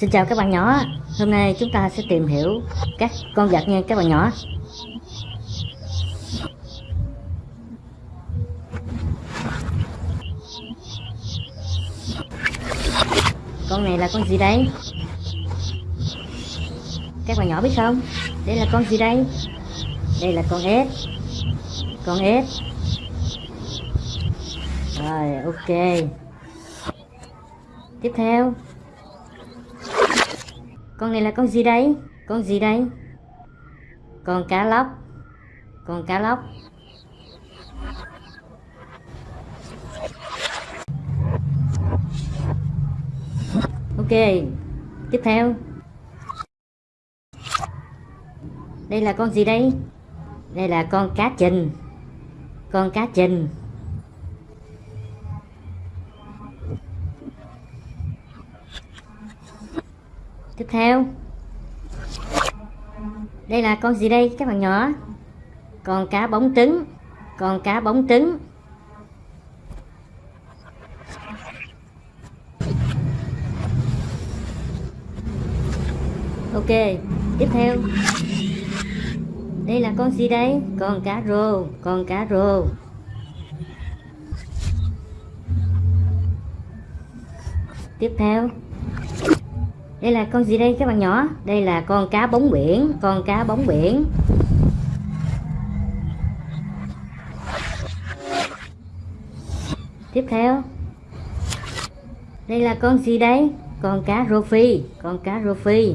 Xin chào các bạn nhỏ, hôm nay chúng ta sẽ tìm hiểu các con vật nha các bạn nhỏ Con này là con gì đây? Các bạn nhỏ biết không? Đây là con gì đây? Đây là con ếch Con ếch Rồi ok Tiếp theo con này là con gì đây con gì đây con cá lóc. Con cá lóc. Ok, tiếp theo. Đây là con gì đây đây là con cá trình con cá trình theo. Đây là con gì đây, các bạn nhỏ? Con cá bóng trứng. Con cá bóng trứng. Ok, tiếp theo. Đây là con gì đây? Con cá rô, con cá rô. Tiếp theo đây là con gì đây, các bạn nhỏ? Đây là con cá bóng biển, con cá bóng biển. Tiếp theo. Đây là con gì đây? Con cá rô phi con cá rô phi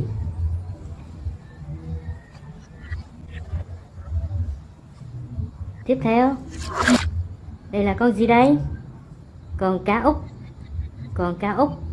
tiếp theo. Đây là con gì đây? Con cá úc con cá úc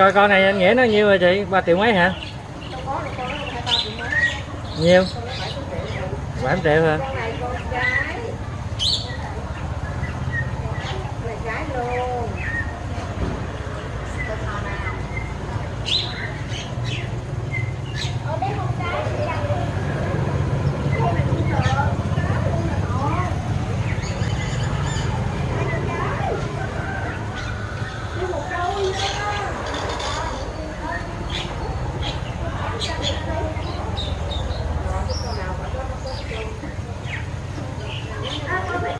Coi, con này anh nghĩa nó nhiêu rồi chị? 3 triệu mấy hả? Nhiêu? 7 triệu hả?